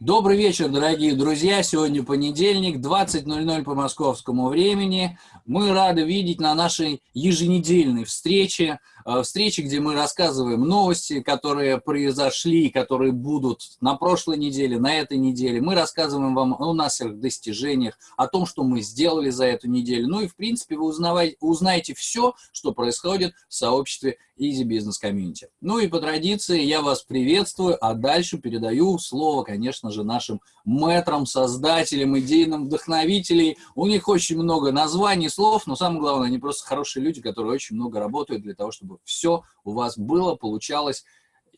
Добрый вечер, дорогие друзья. Сегодня понедельник, 20.00 по московскому времени. Мы рады видеть на нашей еженедельной встрече, э, встрече, где мы рассказываем новости, которые произошли, которые будут на прошлой неделе, на этой неделе. Мы рассказываем вам о наших достижениях, о том, что мы сделали за эту неделю. Ну и, в принципе, вы узнаете все, что происходит в сообществе Easy Business Community. Ну и по традиции я вас приветствую, а дальше передаю слово, конечно же, нашим мэтрам, создателям, идейным вдохновителей. У них очень много названий, слов, но самое главное, они просто хорошие люди, которые очень много работают для того, чтобы все у вас было, получалось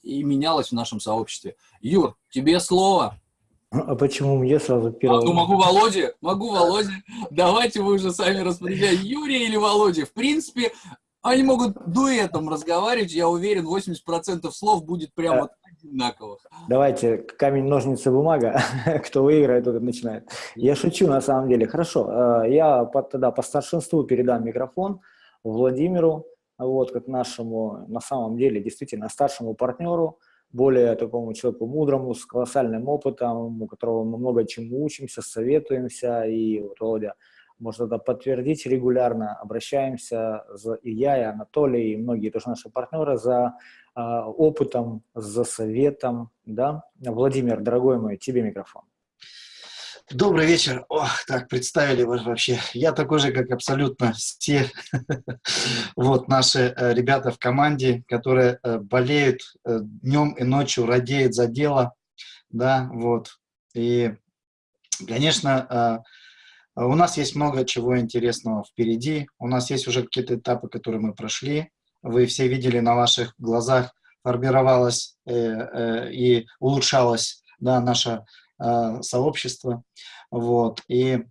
и менялось в нашем сообществе. Юр, тебе слово. А почему мне сразу первое? А, ну, могу Володе, могу Володе. Давайте вы уже сами распределяете, Юрий или Володя. В принципе, они могут дуэтом разговаривать, я уверен, 80% слов будет прямо одинаковых. Давайте камень, ножницы, бумага. Кто выиграет, тот начинает. Я шучу на самом деле. Хорошо, э, я тогда по старшинству передам микрофон Владимиру, вот, как нашему, на самом деле, действительно старшему партнеру, более такому человеку мудрому, с колоссальным опытом, у которого мы много чему учимся, советуемся, и вот Володя может это подтвердить регулярно, обращаемся, за, и я, и Анатолий, и многие тоже наши партнеры за э, опытом, за советом, да. Владимир, дорогой мой, тебе микрофон. Добрый вечер. О, так, представили вас вообще. Я такой же, как абсолютно все вот наши э, ребята в команде, которые э, болеют э, днем и ночью, радеют за дело, да, вот. И, конечно, у нас есть много чего интересного впереди. У нас есть уже какие-то этапы, которые мы прошли. Вы все видели на ваших глазах, формировалось э, и улучшалось да, наше э, сообщество. Вот, и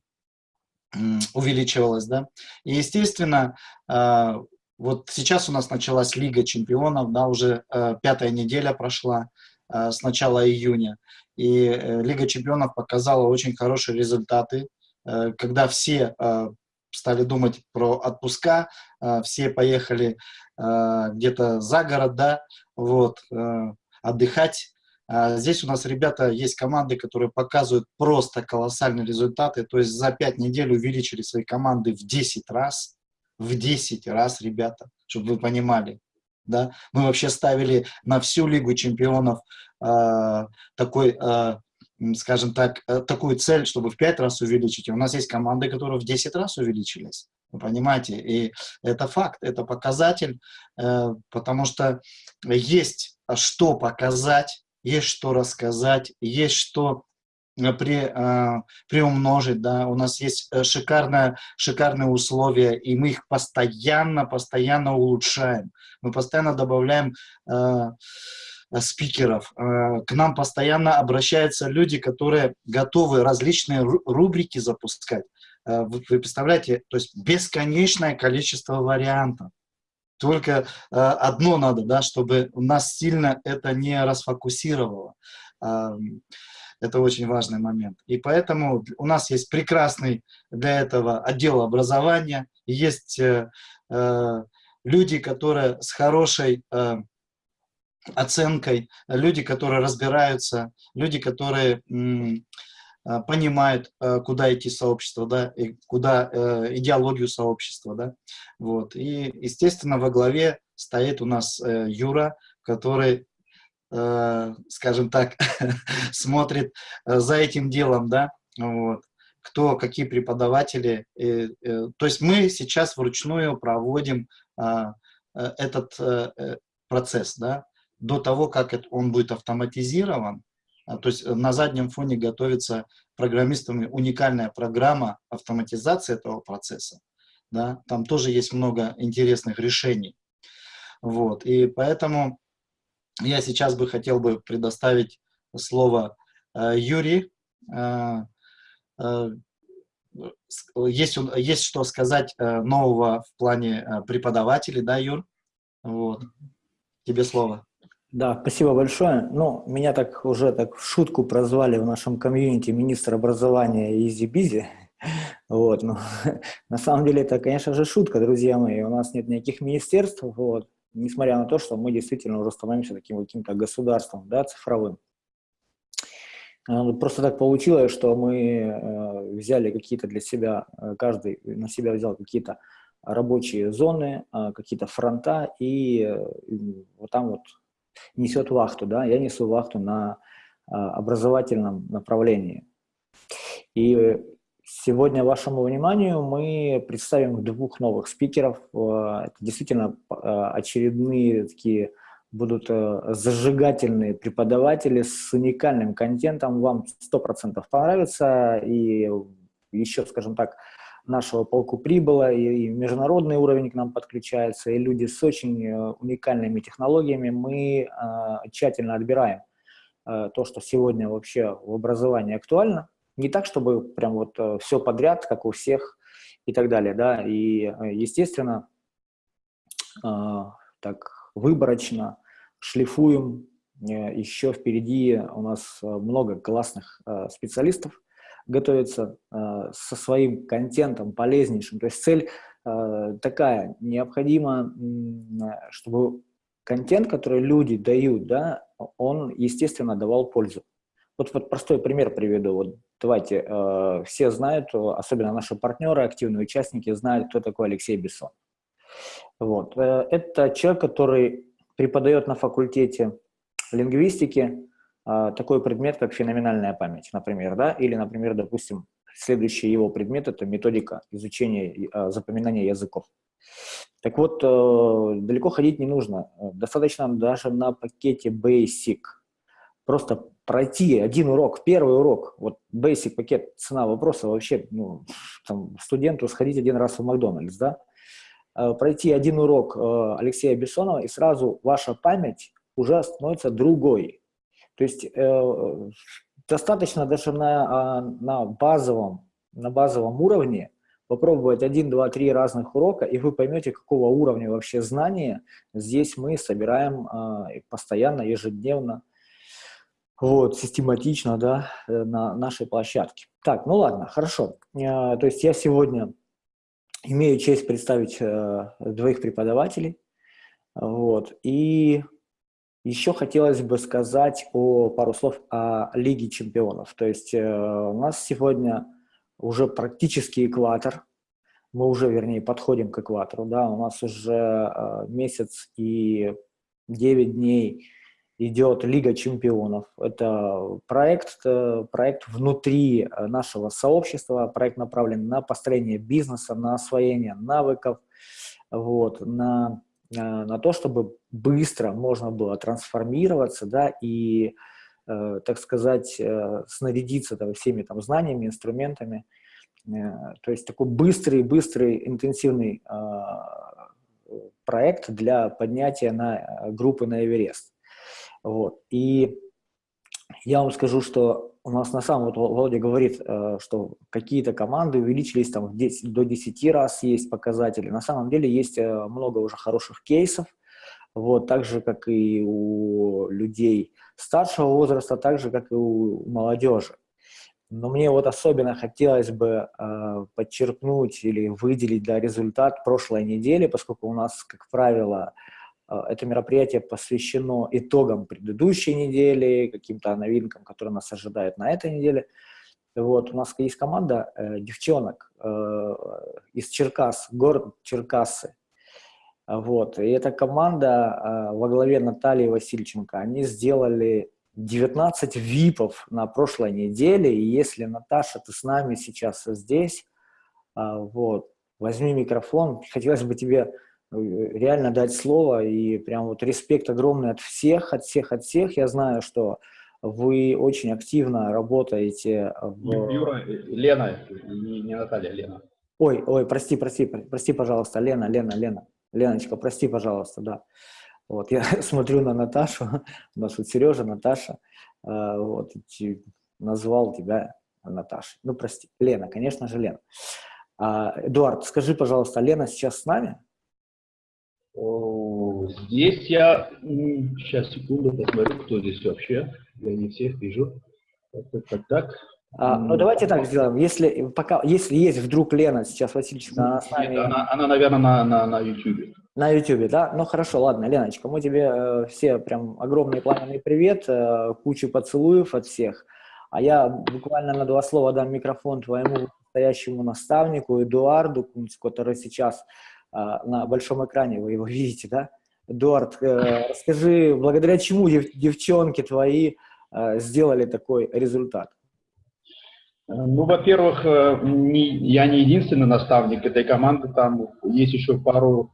э, увеличивалось. Да? И, естественно, э, вот сейчас у нас началась Лига чемпионов, да, уже э, пятая неделя прошла э, с начала июня. И э, Лига чемпионов показала очень хорошие результаты. Э, когда все э, стали думать про отпуска, э, все поехали где-то за город, да, вот, отдыхать. А здесь у нас, ребята, есть команды, которые показывают просто колоссальные результаты, то есть за 5 недель увеличили свои команды в 10 раз, в 10 раз, ребята, чтобы вы понимали. Да? Мы вообще ставили на всю Лигу чемпионов э, такой э, скажем так, э, такую цель, чтобы в 5 раз увеличить. И у нас есть команды, которые в 10 раз увеличились. Вы понимаете? И это факт, это показатель, э, потому что есть что показать, есть что рассказать, есть что э, при, приумножить, да, у нас есть шикарное, шикарные условия, и мы их постоянно, постоянно улучшаем. Мы постоянно добавляем Э, спикеров. Э, к нам постоянно обращаются люди, которые готовы различные рубрики запускать. Э, вы представляете, то есть бесконечное количество вариантов. Только одно надо, да, чтобы нас сильно это не расфокусировало. Это очень важный момент. И поэтому у нас есть прекрасный для этого отдел образования, есть люди, которые с хорошей оценкой, люди, которые разбираются, люди, которые а, понимают, а, куда идти сообщество, да, и куда э, идеологию сообщества, да, вот. И, естественно, во главе стоит у нас э, Юра, который, э, скажем так, смотрит за этим делом, да, вот кто, какие преподаватели. Э, то есть мы сейчас вручную проводим а, э, этот э, процесс, да, до того, как он будет автоматизирован, то есть э, на заднем фоне готовится программистами уникальная программа автоматизации этого процесса. Да? Там тоже есть много интересных решений. Вот. И поэтому я сейчас бы хотел бы предоставить слово э, Юрию. Э, э, есть, есть что сказать э, нового в плане э, преподавателей, да, Юр? Вот. Тебе слово. Да, спасибо большое. Ну, меня так уже так в шутку прозвали в нашем комьюнити министр образования Easy Bizzi. Вот, ну, на самом деле это, конечно же, шутка, друзья мои. У нас нет никаких министерств, вот, несмотря на то, что мы действительно уже становимся таким каким-то государством, да, цифровым. Э, просто так получилось, что мы э, взяли какие-то для себя, э, каждый на себя взял какие-то рабочие зоны, какие-то фронта, и вот там вот несет вахту, да, я несу вахту на образовательном направлении. И сегодня вашему вниманию мы представим двух новых спикеров. Это действительно очередные такие будут э, зажигательные преподаватели с уникальным контентом, вам 100% понравится, и еще, скажем так, нашего полку прибыло, и, и международный уровень к нам подключается, и люди с очень э, уникальными технологиями. Мы э, тщательно отбираем э, то, что сегодня вообще в образовании актуально. Не так, чтобы прям вот э, все подряд, как у всех и так далее, да, и, э, естественно, э, так выборочно шлифуем. Э, Еще впереди у нас много классных специалистов готовится со своим контентом полезнейшим. То есть цель такая, необходимо, чтобы контент, который люди дают, да, он, естественно, давал пользу. Вот, вот простой пример приведу. Вот давайте, э, все знают, особенно наши партнеры, активные участники, знают, кто такой Алексей Бессон. Вот. Это человек, который преподает на факультете лингвистики такой предмет, как феноменальная память, например, да, или, например, допустим, следующий его предмет – это методика изучения, а, запоминания языков. Так вот, э, далеко ходить не нужно. Достаточно даже на пакете Basic. Просто пройти один урок, первый урок, вот Basic пакет, цена вопроса вообще, ну, там, студенту сходить один раз в Макдональдс, да, Э, пройти один урок э, Алексея Бессонова, и сразу ваша память уже становится другой. То есть э, достаточно даже на, а, на, базовом, на базовом уровне попробовать один, два, три разных урока, и вы поймете, какого уровня вообще знания здесь мы собираем постоянно, ежедневно, вот, систематично, да, на нашей площадке. Так, ну ладно, хорошо. То есть я сегодня Имею честь представить э, двоих преподавателей. Вот. И еще хотелось бы сказать о, пару слов о Лиге чемпионов. То есть э, у нас сегодня уже практически экватор. Мы уже, вернее, подходим к экватору. Да? У нас уже э, месяц и 9 дней идет Лига чемпионов. Это проект, э, проект внутри э, нашего сообщества, проект направлен на построение бизнеса, на освоение навыков, вот, на, на, на то, чтобы быстро можно было трансформироваться да, и, э, так сказать, э, снарядиться там, всеми там, знаниями, инструментами. Э, то есть такой быстрый, быстрый, интенсивный э, проект для поднятия на э, группы на Эверест. Вот. И я вам скажу, что у нас на самом, вот Володя говорит, э, что какие-то команды увеличились там 10, до 10 раз есть показатели. На самом деле есть э, много уже хороших кейсов, вот, так же, как и у людей старшего возраста, так же, как и у молодежи. Но мне вот особенно хотелось бы э, подчеркнуть или выделить да, результат прошлой недели, поскольку у нас, как правило, это мероприятие посвящено итогам предыдущей недели, каким-то новинкам, которые нас ожидают на этой неделе. Вот, у нас есть команда э, девчонок э, из Черкас, город Черкассы. Вот, и эта команда э, во главе Натальи Васильченко, они сделали 19 випов на прошлой неделе, и если, Наташа, ты с нами сейчас здесь, э, вот, возьми микрофон, хотелось бы тебе реально дать слово, и прям вот респект огромный от всех, от всех, от всех. Я знаю, что вы очень активно работаете в... Юра, Лена, не, Наталья, Лена. Ой, ой, прости, прости, прости, пожалуйста, Лена, Лена, Лена. Леночка, прости, пожалуйста, да. Вот, я смотрю на Наташу, у нас вот Сережа, Наташа, э, вот, назвал тебя Наташей. Ну, прости, Лена, конечно же, Лена. А, Эдуард, скажи, пожалуйста, Лена сейчас с нами? Здесь я, сейчас, секунду, посмотрю, кто здесь вообще. Я не всех вижу. Так, так, так. так. А, ну, давайте так сделаем. Если, пока, если есть вдруг Лена сейчас, Васильевна, она с нами... Нет, она, она, наверное, на, на, на YouTube. На YouTube, да? Ну, хорошо, ладно, Леночка, мы тебе э, все прям огромный пламенный привет, э, кучу поцелуев от всех. А я буквально на два слова дам микрофон твоему настоящему наставнику Эдуарду Кунцу, который сейчас на большом экране, вы его видите, да? Эдуард, э, расскажи, благодаря чему дев, девчонки твои э, сделали такой результат? Ну, во-первых, э, я не единственный наставник этой команды, там есть еще пару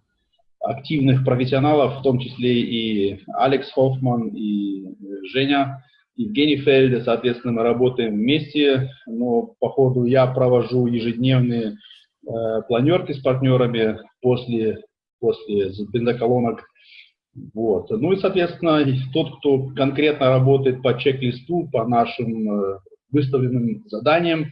активных профессионалов, в том числе и Алекс Хоффман, и Женя Евгений Фельд, соответственно, мы работаем вместе, но по ходу я провожу ежедневные э, планерки с партнерами после, после бензоколонок. Вот. Ну и, соответственно, тот, кто конкретно работает по чек-листу, по нашим э, выставленным заданиям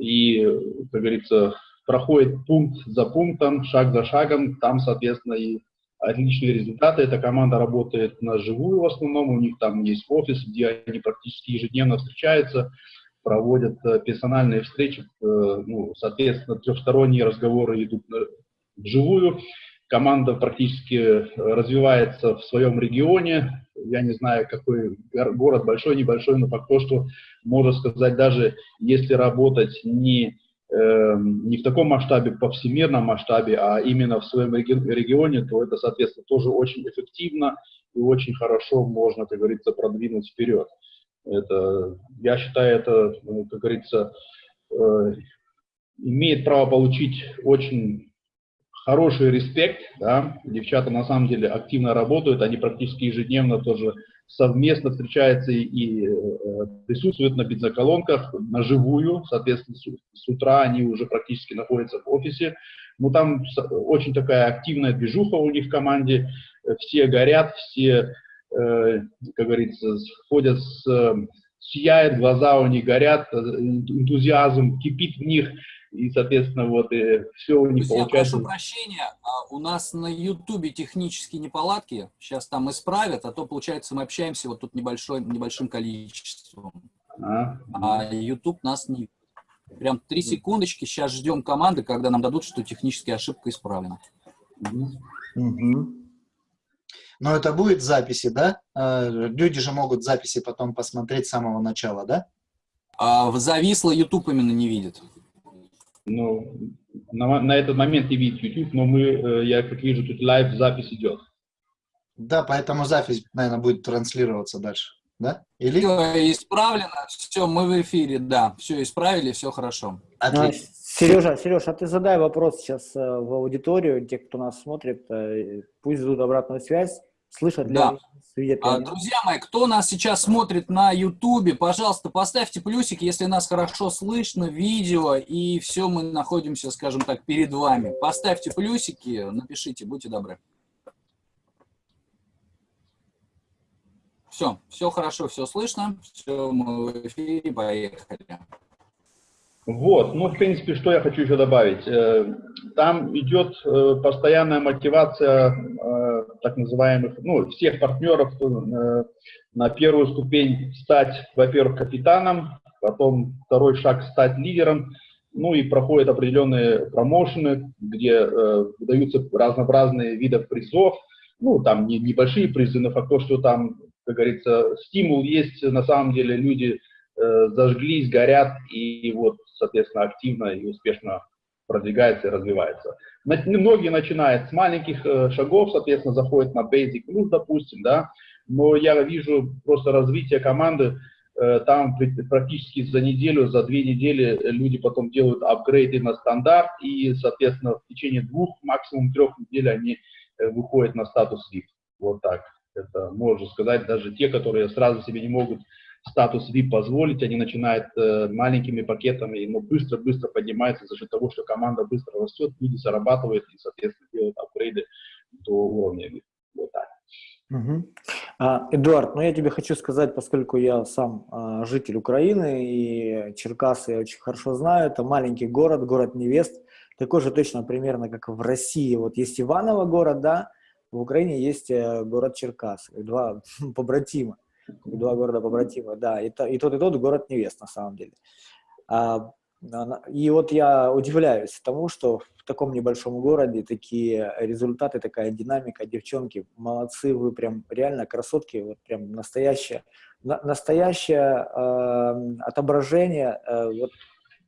и, как говорится, проходит пункт за пунктом, шаг за шагом, там, соответственно, и отличные результаты. Эта команда работает на живую в основном, у них там есть офис, где они практически ежедневно встречаются, проводят э, персональные встречи, э, ну, соответственно, трехсторонние разговоры идут вживую. Команда практически развивается в своем регионе. Я не знаю, какой город, большой, небольшой, но пока что можно сказать, даже если работать не Эм, не в таком масштабе, по всемирном масштабе, а именно в своем регионе, то это, соответственно, тоже очень эффективно и очень хорошо можно, как говорится, продвинуть вперед. Это, я считаю, это, ну, как говорится, э, имеет право получить очень хороший респект. Да? Девчата на самом деле активно работают, они практически ежедневно тоже совместно встречаются и э, присутствуют на бензоколонках на живую, соответственно, с, утра они уже практически находятся в офисе. Ну, там очень такая активная движуха у них в команде, все горят, все, э, как говорится, ходят с, сияет, глаза у них горят, э, энтузиазм кипит в них, и, соответственно, вот и все у них Друзья, получается. прошу прощения, а у нас на Ютубе технические неполадки, сейчас там исправят, а то, получается, мы общаемся вот тут небольшой, небольшим количеством. А, а YouTube нас не... Прям три секундочки, сейчас ждем команды, когда нам дадут, что техническая ошибка исправлена. Угу. Но это будет записи, да? А, люди же могут записи потом посмотреть с самого начала, да? А, зависло, YouTube именно не видит. Ну, на, на этот момент не видит YouTube, но мы, э, я как вижу, тут live запись идет. Да, поэтому запись, наверное, будет транслироваться дальше. Да? Или? Все исправлено, все, мы в эфире, да, все исправили, все хорошо. Отлично. А, Сережа, Сережа, а ты задай вопрос сейчас э, в аудиторию, те, кто нас смотрит, э, пусть дадут обратную связь, слышат ли да. А, друзья мои, кто нас сейчас смотрит на Ютубе, пожалуйста, поставьте плюсик, если нас хорошо слышно, видео, и все, мы находимся, скажем так, перед вами. Поставьте плюсики, напишите, будьте добры. Все, все хорошо, все слышно, все, мы в эфире, поехали. Вот, ну, в принципе, что я хочу еще добавить. Э, там идет э, постоянная мотивация э, так называемых, ну, всех партнеров на первую ступень стать, во-первых, капитаном, потом второй шаг стать лидером, ну и проходят определенные промоушены, где выдаются разнообразные виды призов, ну, там не, небольшие призы, но факт то, что там, как говорится, стимул есть, на самом деле люди Э, зажглись, горят и вот, соответственно, активно и успешно продвигается и развивается. Многие начинают с маленьких э, шагов, соответственно, заходят на basic plus, допустим, да, но я вижу просто развитие команды, э, там практически за неделю, за две недели люди потом делают апгрейды на стандарт, и, соответственно, в течение двух, максимум трех недель они выходят на статус VIP. Вот так. Это можно сказать, даже те, которые сразу себе не могут статус VIP позволить, они начинают э, маленькими пакетами, но быстро-быстро поднимаются за счет того, что команда быстро растет, люди зарабатывают и, соответственно, делают апгрейды до уровня VIP. Вот так. Угу. А, Эдуард, ну я тебе хочу сказать, поскольку я сам а, житель Украины и Черкасы я очень хорошо знаю, это маленький город, город невест, такой же точно примерно, как в России. Вот есть Иваново город, да, в Украине есть э, город Черкасы, два побратима два города побратима, да, и, то, и тот, и тот город невест, на самом деле. А, И вот я удивляюсь тому, что в таком небольшом городе такие результаты, такая динамика, девчонки, молодцы, вы прям реально красотки, вот прям настоящее, настоящее э, отображение э, вот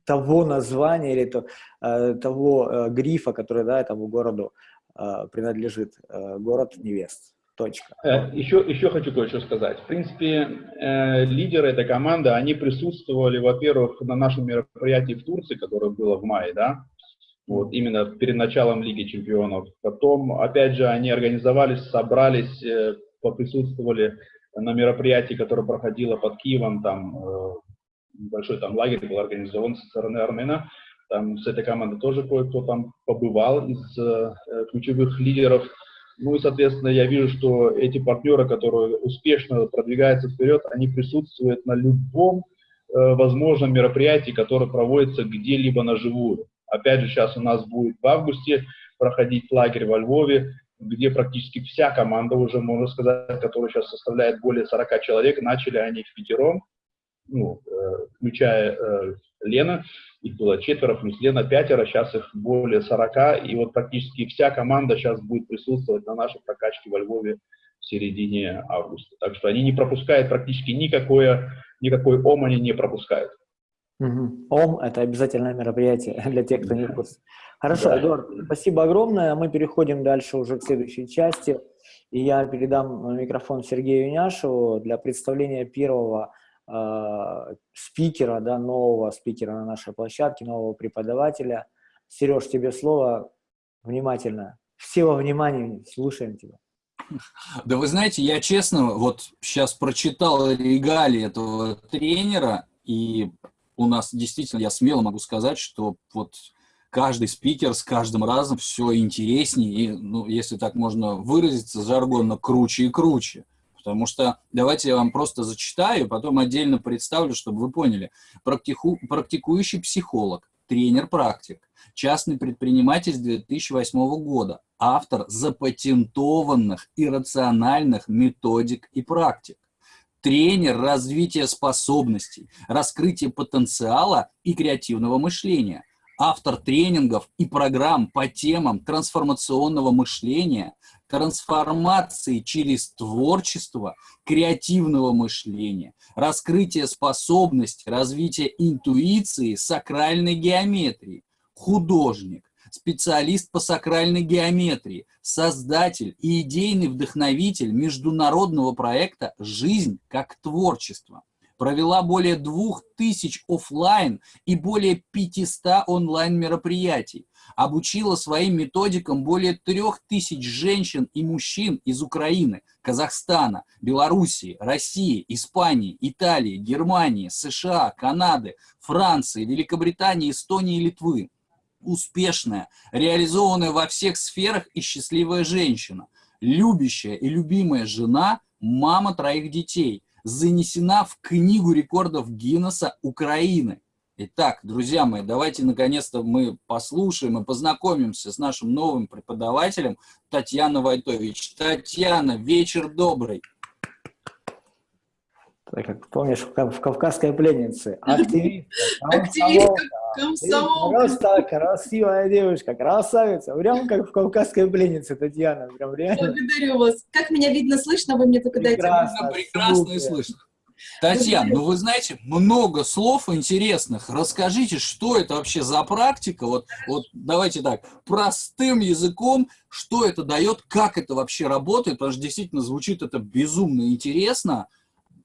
того названия или то, э, того э, грифа, который да, этому городу э, принадлежит, э, город невест. Точка. Еще, э, еще хочу кое-что сказать. В принципе, э, лидеры этой команды, они присутствовали, во-первых, на нашем мероприятии в Турции, которое было в мае, да, вот, именно перед началом Лиги Чемпионов. Потом, опять же, они организовались, собрались, э, поприсутствовали на мероприятии, которое проходило под Киевом, там э, большой там лагерь был организован со стороны Армена. Там с этой команды тоже кое-кто там побывал из э, ключевых лидеров. Ну и, соответственно, я вижу, что эти партнеры, которые успешно продвигаются вперед, они присутствуют на любом э, возможном мероприятии, которое проводится где-либо на живую. Опять же, сейчас у нас будет в августе проходить лагерь во Львове, где практически вся команда уже, можно сказать, которая сейчас составляет более 40 человек, начали они в пятером, ну, э, включая э, Лена, их было четверо, плюс Лена пятеро, сейчас их более 40, и вот практически вся команда сейчас будет присутствовать на нашей прокачке во Львове в середине августа. Так что они не пропускают практически никакое, никакой ОМ они не пропускают. Угу. ОМ – это обязательное мероприятие для тех, кто не в курсе. Хорошо, да. Эдуард, спасибо огромное. Мы переходим дальше уже к следующей части. И я передам микрофон Сергею Няшеву для представления первого спикера, да, нового спикера на нашей площадке, нового преподавателя. Сереж, тебе слово внимательно. Все во внимании, слушаем тебя. Да вы знаете, я честно вот сейчас прочитал регалии этого тренера, и у нас действительно, я смело могу сказать, что вот каждый спикер с каждым разом все интереснее, и, ну, если так можно выразиться, жаргонно круче и круче. Потому что давайте я вам просто зачитаю, потом отдельно представлю, чтобы вы поняли. Практику, практикующий психолог, тренер-практик, частный предприниматель с 2008 года, автор запатентованных и рациональных методик и практик, тренер развития способностей, раскрытия потенциала и креативного мышления – автор тренингов и программ по темам трансформационного мышления, трансформации через творчество, креативного мышления, раскрытие способностей, развитие интуиции, сакральной геометрии, художник, специалист по сакральной геометрии, создатель и идейный вдохновитель международного проекта «Жизнь как творчество» провела более двух тысяч офлайн и более 500 онлайн мероприятий, обучила своим методикам более трех тысяч женщин и мужчин из Украины, Казахстана, Белоруссии, России, Испании, Италии, Германии, США, Канады, Франции, Великобритании, Эстонии и Литвы. Успешная, реализованная во всех сферах и счастливая женщина, любящая и любимая жена, мама троих детей, занесена в Книгу рекордов Гиннесса Украины. Итак, друзья мои, давайте наконец-то мы послушаем и познакомимся с нашим новым преподавателем Татьяна Вайтович. Татьяна, вечер добрый. Так, как помнишь, в «Кавказской пленнице». Активист. Активист комсомол. Просто красивая девушка, красавица. Прям как в «Кавказской пленнице», Татьяна. Прям реально. Благодарю вас. Как меня видно, слышно? Вы мне только дайте. Прекрасно, прекрасно и слышно. Татьяна, ну вы знаете, много слов интересных. Расскажите, что это вообще за практика? Вот, вот давайте так, простым языком, что это дает, как это вообще работает, потому что действительно звучит это безумно интересно.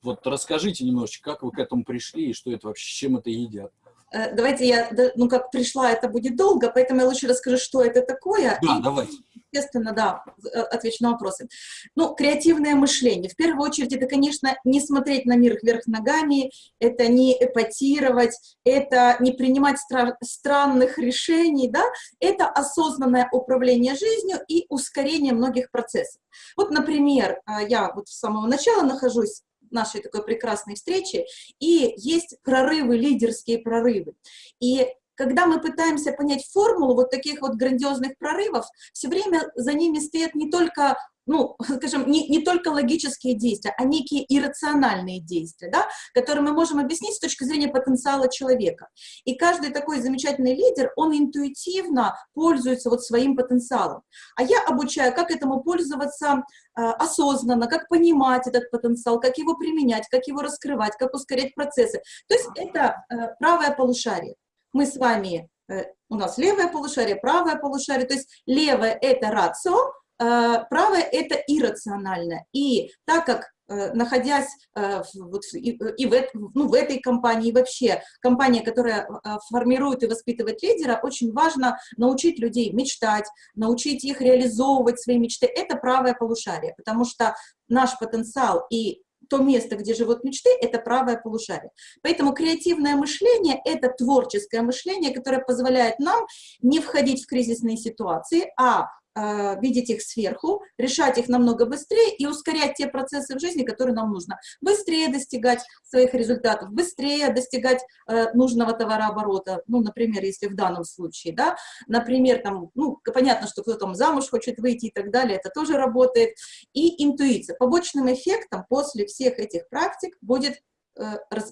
Вот расскажите немножечко, как вы к этому пришли и что это вообще, с чем это едят. Э, давайте я, ну как пришла, это будет долго, поэтому я лучше расскажу, что это такое. Да, и, давайте. Естественно, да, э, отвечу на вопросы. Ну, креативное мышление. В первую очередь, это, конечно, не смотреть на мир вверх ногами, это не эпатировать, это не принимать стра странных решений, да, это осознанное управление жизнью и ускорение многих процессов. Вот, например, э, я вот с самого начала нахожусь нашей такой прекрасной встречи, и есть прорывы, лидерские прорывы. И когда мы пытаемся понять формулу вот таких вот грандиозных прорывов, все время за ними стоят не только ну, скажем, не, не только логические действия, а некие иррациональные действия, да, которые мы можем объяснить с точки зрения потенциала человека. И каждый такой замечательный лидер, он интуитивно пользуется вот своим потенциалом. А я обучаю, как этому пользоваться э, осознанно, как понимать этот потенциал, как его применять, как его раскрывать, как ускорять процессы. То есть это э, правое полушарие. Мы с вами, э, у нас левое полушарие, правое полушарие, то есть левое – это рацио, правое – это иррационально. И так как э, находясь э, вот, и, и в, ну, в этой компании, и вообще компания, которая формирует и воспитывает лидера, очень важно научить людей мечтать, научить их реализовывать свои мечты. Это правое полушарие, потому что наш потенциал и то место, где живут мечты, это правое полушарие. Поэтому креативное мышление – это творческое мышление, которое позволяет нам не входить в кризисные ситуации, а, видеть их сверху, решать их намного быстрее и ускорять те процессы в жизни, которые нам нужно. Быстрее достигать своих результатов, быстрее достигать э, нужного товарооборота. Ну, например, если в данном случае, да, например, там, ну, понятно, что кто там замуж хочет выйти и так далее, это тоже работает. И интуиция. Побочным эффектом после всех этих практик будет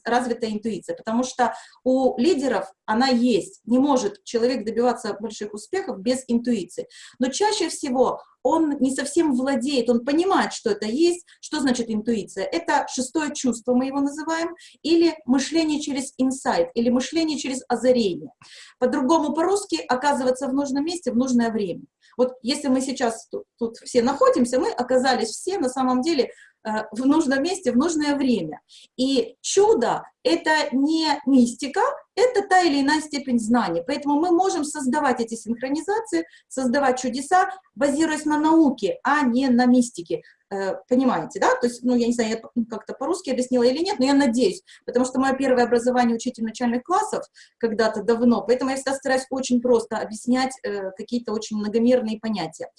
развитая интуиция, потому что у лидеров она есть. Не может человек добиваться больших успехов без интуиции. Но чаще всего он не совсем владеет, он понимает, что это есть. Что значит интуиция? Это шестое чувство, мы его называем, или мышление через инсайт, или мышление через озарение. По-другому по-русски оказываться в нужном месте в нужное время. Вот если мы сейчас тут, тут все находимся, мы оказались все на самом деле Э, в нужном месте в нужное время. И чудо — это не мистика, это та или иная степень знания. Поэтому мы можем создавать эти синхронизации, создавать чудеса, базируясь на науке, а не на мистике. Э, понимаете, да? То есть, ну, я не знаю, я как-то по-русски объяснила или нет, но я надеюсь, потому что мое первое образование учитель начальных классов когда-то давно, поэтому я всегда стараюсь очень просто объяснять э, какие-то очень многомерные понятия.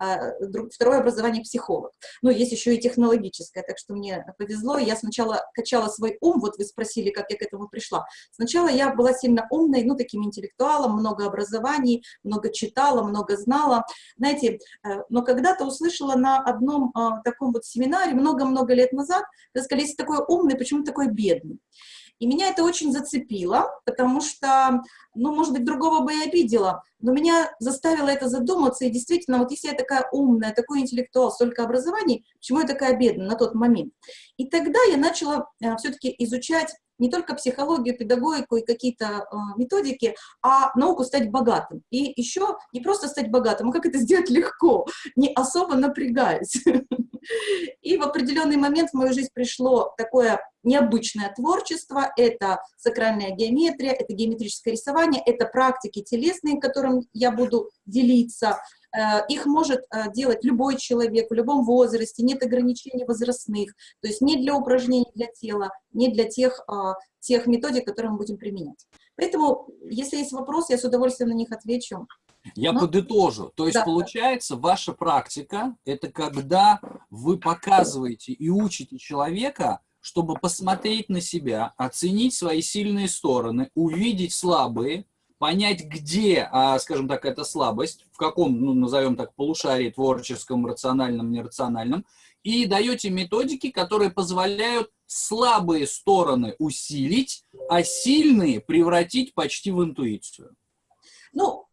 Э, второе образование психолог. Ну, есть еще и технологическое, так что мне повезло. Я сначала качала свой ум, вот вы спросили, как я к этому пришла. Сначала я была сильно умной, ну, таким интеллектуалом, много образований, много читала, много знала, знаете, э, но когда-то услышала на одном э, таком вот семинаре много-много лет назад, когда сказали, если такой умный, почему такой бедный? И меня это очень зацепило, потому что, ну, может быть, другого бы и обидела, но меня заставило это задуматься, и действительно, вот если я такая умная, такой интеллектуал, столько образований, почему я такая бедная на тот момент? И тогда я начала э, все-таки изучать не только психологию, педагогику и какие-то э, методики, а науку стать богатым. И еще не просто стать богатым, а как это сделать легко, не особо напрягаясь. И в определенный момент в мою жизнь пришло такое необычное творчество, это сакральная геометрия, это геометрическое рисование, это практики телесные, которым я буду делиться. Э, их может э, делать любой человек в любом возрасте, нет ограничений возрастных, то есть не для упражнений для тела, не для тех, э, тех методик, которые мы будем применять. Поэтому, если есть вопрос, я с удовольствием на них отвечу. Я Но... подытожу. То есть, да. получается, ваша практика – это когда вы показываете и учите человека, чтобы посмотреть на себя, оценить свои сильные стороны, увидеть слабые, понять, где, а, скажем так, эта слабость, в каком, ну, назовем так, полушарии творческом, рациональном, нерациональном, и даете методики, которые позволяют слабые стороны усилить, а сильные превратить почти в интуицию. Ну,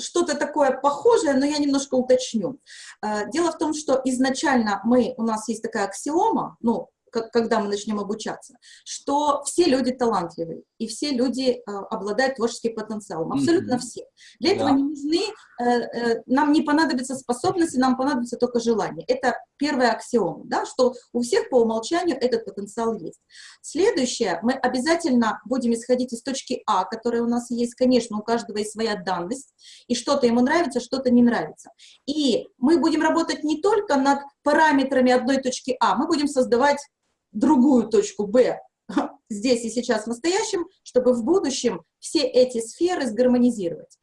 что-то такое похожее, но я немножко уточню. Э, дело в том, что изначально мы, у нас есть такая аксиома, ну, когда мы начнем обучаться, что все люди талантливые, и все люди э, обладают творческим потенциалом, абсолютно mm -hmm. все. Для этого да. не нужны, э, э, нам не понадобятся способности, нам понадобится только желание. Это первая аксиома, да, что у всех по умолчанию этот потенциал есть. Следующее, мы обязательно будем исходить из точки А, которая у нас есть, конечно, у каждого есть своя данность, и что-то ему нравится, что-то не нравится. И мы будем работать не только над параметрами одной точки А, мы будем создавать другую точку Б здесь и сейчас в настоящем, чтобы в будущем все эти сферы сгармонизировать.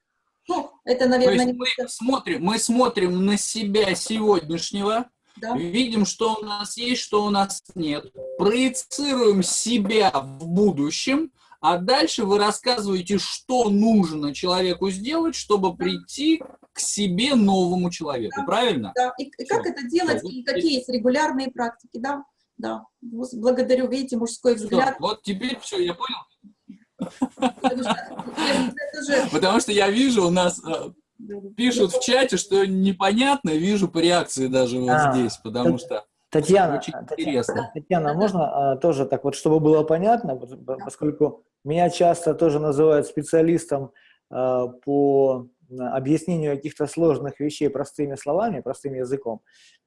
Ну, это, наверное, не... мы, смотрим, мы смотрим на себя сегодняшнего, да. видим, что у нас есть, что у нас нет, проецируем себя в будущем, а дальше вы рассказываете, что нужно человеку сделать, чтобы прийти к себе новому человеку, Да. правильно? Да, и, и как это делать, Всё, и какие есть регулярные практики, да, да. Благодарю, видите, мужской взгляд. вот теперь все, я понял. потому что я- вижу, у нас э, пишут в чате, что непонятно, вижу по реакции даже вот А, здесь, потому что Татьяна, очень Татьяна, интересно. Татьяна, можно а, тоже так вот, чтобы было понятно, поскольку меня часто тоже называют специалистом а, по объяснению каких-то сложных вещей простыми словами, простым языком.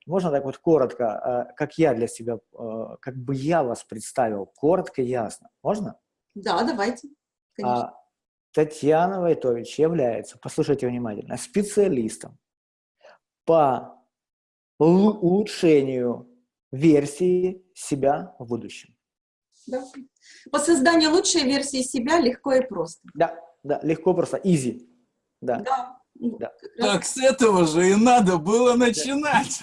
Можно так вот коротко, а, как я для себя, а, как бы я вас представил, коротко, ясно. Можно? Да, давайте, конечно. А, Татьяна Войтович является, послушайте внимательно, специалистом по улу- улучшению версии себя в будущем. Да. По созданию лучшей версии себя легко и просто. Да, да, легко просто, easy. Да. Да. Ну, Да. Так с этого же и надо было начинать.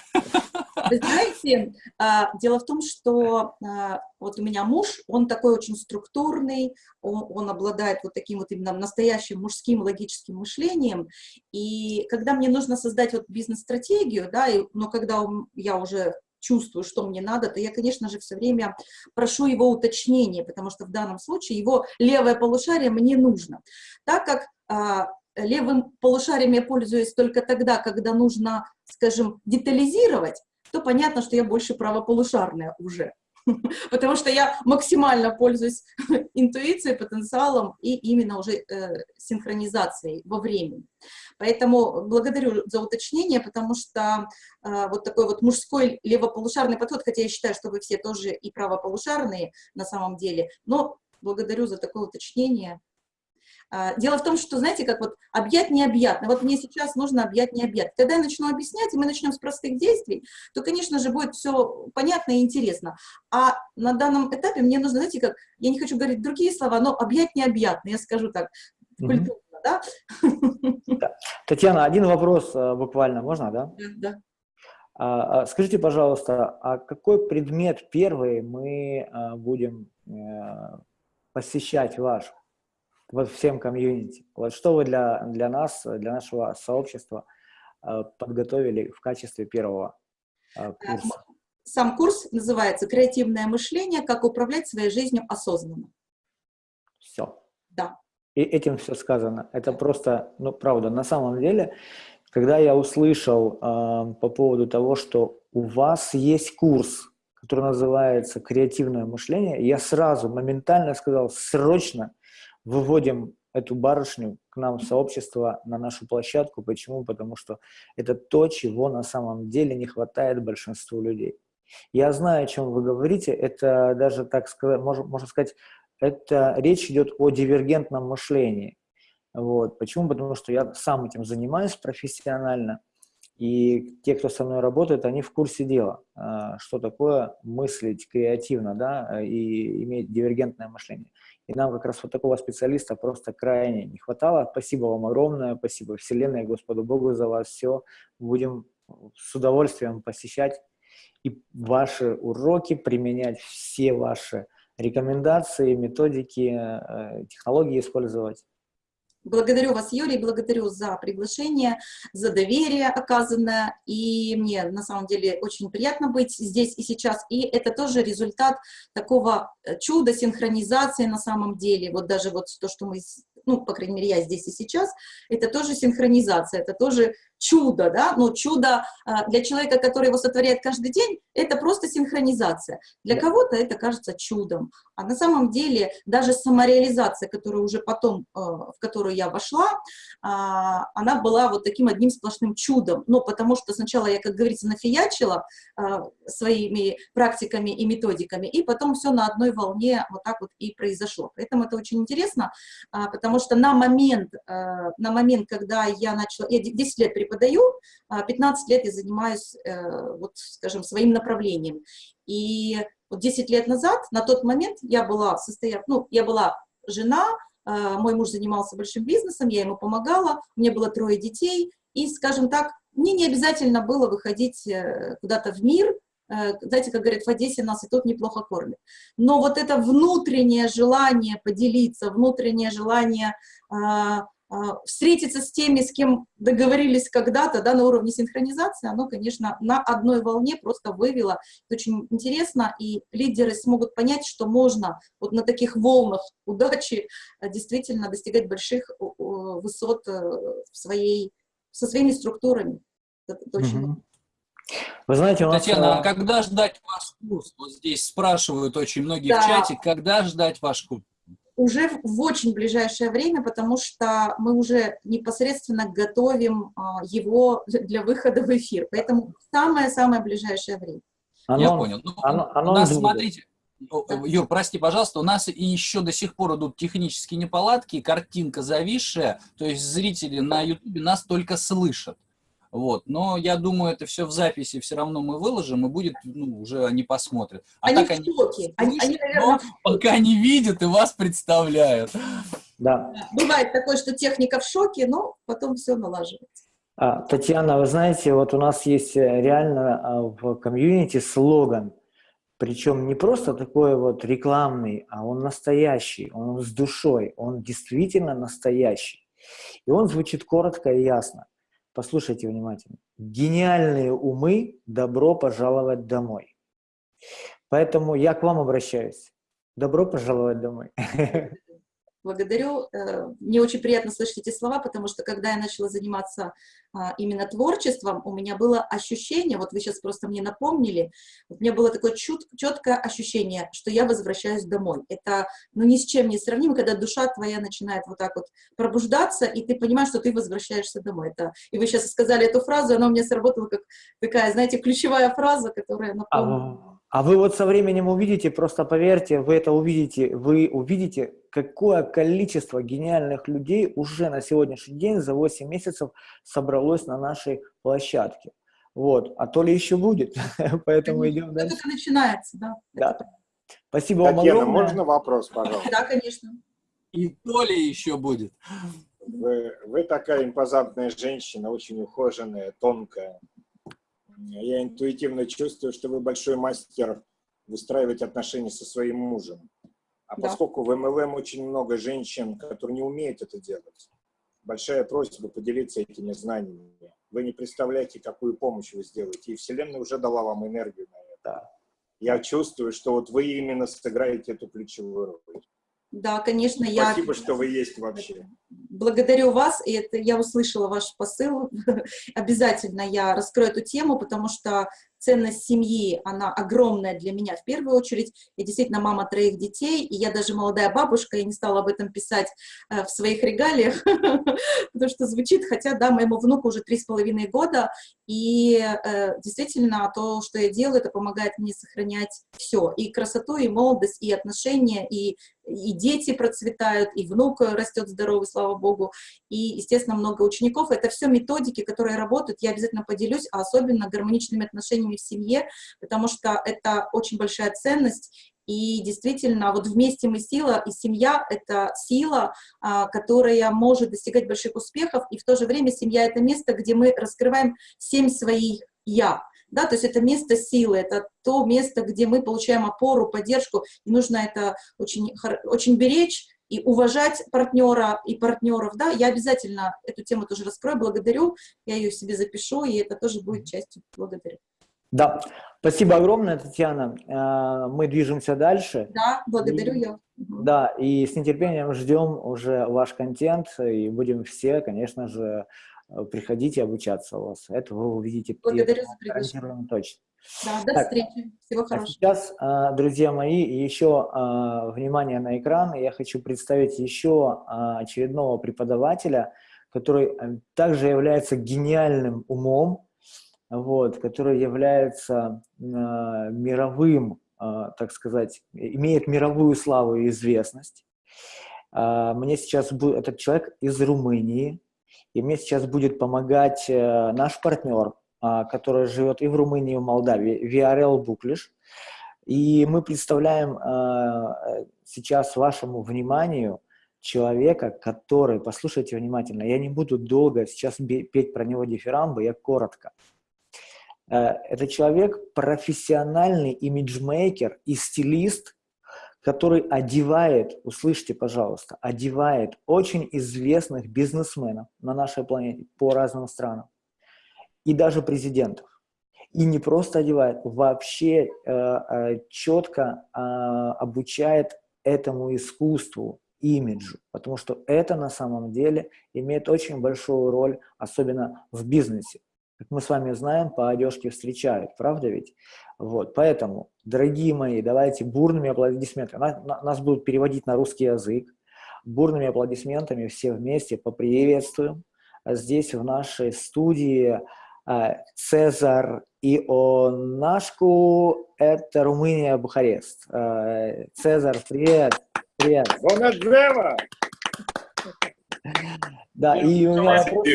Вы знаете, а, дело в том, что а, вот у меня муж, он такой очень структурный, он, он обладает вот таким вот именно настоящим мужским логическим мышлением, и когда мне нужно создать вот бизнес-стратегию, да, и, но когда он- я уже чувствую, что мне надо, то я, конечно же, все время прошу его уточнения, потому что в данном случае его левое полушарие мне нужно. Так как а, левым полушарием я пользуюсь только тогда, когда нужно, скажем, детализировать, то понятно, что я больше правополушарная уже. Потому что я максимально пользуюсь интуицией, потенциалом и именно уже э, синхронизацией во времени. Поэтому благодарю за уточнение, потому что э, вот такой вот мужской левополушарный подход, хотя я считаю, что вы все тоже и правополушарные на самом деле, но благодарю за такое уточнение. А, Дело в том, что, знаете, как вот объять необъятно. Вот мне сейчас нужно объять необъятно. Когда я начну объяснять, и мы начнем с простых действий, то, конечно же, будет все понятно и интересно. А на данном этапе мне нужно, знаете, как, я не хочу говорить другие слова, но объять необъятно, я скажу так, культурно, да? Татьяна, один вопрос а, буквально, можно, да? Да. А, а, Скажите, пожалуйста, а какой предмет первый мы а, будем э, посещать ваш, вот всем комьюнити? Вот что вы для, для нас, для нашего сообщества а, подготовили в качестве первого а, курса? Сам курс называется «Креативное мышление. Как управлять своей жизнью осознанно». Все. Да. И этим все сказано. Это просто, ну, правда, на самом деле, когда я услышал э, по поводу того, что у вас есть курс, который называется «Креативное мышление», я сразу, моментально сказал, срочно выводим эту барышню к нам в сообщество, на нашу площадку. Почему? Потому что это то, чего на самом деле не хватает большинству людей. Я знаю, о чем вы говорите. Это даже, так сказать, можно, можно сказать, это речь идет о дивергентном мышлении. Вот. Почему? Потому что я сам этим занимаюсь профессионально, и те, кто со мной работает, они в курсе дела, а, что такое мыслить креативно, да, и иметь дивергентное мышление. И нам как раз вот такого специалиста просто крайне не хватало. Спасибо вам огромное, спасибо Вселенной, Господу Богу за вас все. Будем с удовольствием посещать и ваши уроки, применять все ваши рекомендации, методики, э, технологии использовать. Благодарю вас, Юрий, благодарю за приглашение, за доверие оказанное. И мне на самом деле очень приятно быть здесь и сейчас. И это тоже результат такого э, чуда синхронизации на самом деле. Вот даже вот то, что мы, ну, по крайней мере, я здесь и сейчас, это тоже синхронизация, это тоже чудо, да, но чудо а, для человека, который его сотворяет каждый день, это просто синхронизация. Для кого-то это кажется чудом. А на самом деле даже самореализация, которую уже потом, э, в которую я вошла, а, она была вот таким одним сплошным чудом. Ну, потому что сначала я, как говорится, нафиячила а, своими практиками и методиками, и потом все на одной волне вот так вот и произошло. Поэтому это очень интересно, а, потому что на момент, э, на момент, когда я начала, я де- 10 лет преподаю, а, 15 лет я занимаюсь, э, вот, скажем, своим направлением. И вот 10 лет назад, на тот момент, я была состоя... ну, я была жена, э, мой муж занимался большим бизнесом, я ему помогала, меня было трое детей, и, скажем так, мне не обязательно было выходить куда-то в мир, знаете, как говорят, в Одессе нас и тут неплохо кормят. Но вот это внутреннее желание поделиться, внутреннее желание а, а, встретиться с теми, с кем договорились когда-то, да, на уровне синхронизации, оно, конечно, на одной волне просто вывело. Это очень интересно, и лидеры смогут понять, что можно вот на таких волнах удачи действительно достигать больших высот э, в своей, со своими структурами. Это очень Вы знаете, у нас... Татьяна, а когда ждать ваш курс? Вот здесь спрашивают очень многие да. в чате, когда ждать ваш курс? уже в очень ближайшее время, потому что мы уже непосредственно готовим а, его для выхода в эфир. Поэтому самое-самое ближайшее время. Оно, Я понял. Ну, оно, оно у нас, смотрите, да. Юр, прости, пожалуйста, у нас и еще до сих пор идут технические неполадки, картинка зависшая, то есть зрители на YouTube нас только слышат. Вот. Но я думаю, это все в записи все равно мы выложим, и будет, ну, уже они посмотрят. А они так в шоке. Они, они, наверное, пока не видят и вас представляют. Да. Бывает такое, что техника в шоке, но потом все налаживается. А, Татьяна, вы знаете, вот у нас есть э, реально а, в комьюнити слоган, причем не просто такой вот рекламный, а он настоящий, он с душой, он действительно настоящий. И он звучит коротко и ясно. Послушайте внимательно. Гениальные умы, добро пожаловать домой. Поэтому я к вам обращаюсь. Добро пожаловать домой. благодарю. Э, мне очень приятно слышать эти слова, потому что когда я начала заниматься а, именно творчеством, у меня было ощущение, вот вы сейчас просто мне напомнили, у меня было такое чет, четкое ощущение, что я возвращаюсь домой. Это ну, ни с чем не сравнимо, когда душа твоя начинает вот так вот пробуждаться, и ты понимаешь, что ты возвращаешься домой. Это, и вы сейчас сказали эту фразу, она у меня сработала как такая, знаете, ключевая фраза, которая напомнила. А вы вот со временем увидите, просто поверьте, вы это увидите, вы увидите, какое количество гениальных людей уже на сегодняшний день за 8 месяцев собралось на нашей площадке. Вот, а то ли еще будет, поэтому идем дальше. Это начинается, да. Да. Спасибо вам огромное. можно вопрос, пожалуйста? Да, конечно. И то ли еще будет. Вы, вы такая импозантная женщина, очень ухоженная, тонкая. Я интуитивно чувствую, что вы большой мастер выстраивать отношения со своим мужем. А да. поскольку в МЛМ очень много женщин, которые не умеют это делать, большая просьба поделиться этими знаниями. Вы не представляете, какую помощь вы сделаете. И Вселенная уже дала вам энергию на это. Я чувствую, что вот вы именно сыграете эту ключевую роль. Да, конечно, Спасибо, я... Спасибо, что вы есть вообще. Благодарю вас, и это я услышала ваш посыл. Обязательно я раскрою эту тему, потому что ценность семьи, она огромная для меня в первую очередь. Я действительно мама троих детей, и я даже молодая бабушка, и не стала об этом писать э, в своих регалиях, потому что звучит, хотя, да, моему внуку уже три с половиной года, и э, действительно то, что я делаю, это помогает мне сохранять все, и красоту, и молодость, и отношения, и, и дети процветают, и внук растет здоровый, слава богу, и, естественно, много учеников. Это все методики, которые работают, я обязательно поделюсь, а особенно гармоничными отношениями в семье, потому что это очень большая ценность, и действительно, вот вместе мы сила, и семья — это сила, а, которая может достигать больших успехов, и в то же время семья — это место, где мы раскрываем семь своих «я». Да, то есть это место силы, это то место, где мы получаем опору, поддержку, и нужно это очень, очень беречь, и уважать партнера и партнеров, да, я обязательно эту тему тоже раскрою, благодарю, я ее себе запишу, и это тоже будет частью. Благодарю. Да, спасибо огромное, Татьяна. Э, мы движемся дальше. Да, благодарю и, я. Да, и с нетерпением ждем уже ваш контент, и будем все, конечно же, приходить и обучаться у вас. Это вы увидите. Благодарю за приглашение. Точно. Да, до так, встречи. Всего а хорошего. А сейчас, друзья мои, еще внимание на экран. Я хочу представить еще очередного преподавателя, который э, также является гениальным умом, вот, который является э, мировым, э, так сказать, имеет мировую славу и известность. Э, мне сейчас будет этот человек из Румынии, и мне сейчас будет помогать э, наш партнер, э, который живет и в Румынии, и в Молдавии, VRL Буклиш. И мы представляем э, сейчас вашему вниманию человека, который, послушайте внимательно, я не буду долго сейчас петь про него дифирамбы, я коротко. Э, это человек профессиональный имиджмейкер и стилист, который одевает, услышьте, пожалуйста, одевает очень известных бизнесменов на нашей планете по разным странам и даже президентов. И не просто одевает, вообще э, э, четко э, обучает этому искусству, имиджу, потому что это на самом деле имеет очень большую роль, особенно в бизнесе. Как мы с вами знаем, по одежке встречают, правда ведь? Вот, поэтому, дорогие мои, давайте бурными аплодисментами, нас будут переводить на русский язык, бурными аплодисментами все вместе поприветствуем. Здесь в нашей студии а, Цезар Ионашку, это Румыния, Бухарест. А, Цезар, привет! Привет! Бонадзева! Да, и у меня вопрос.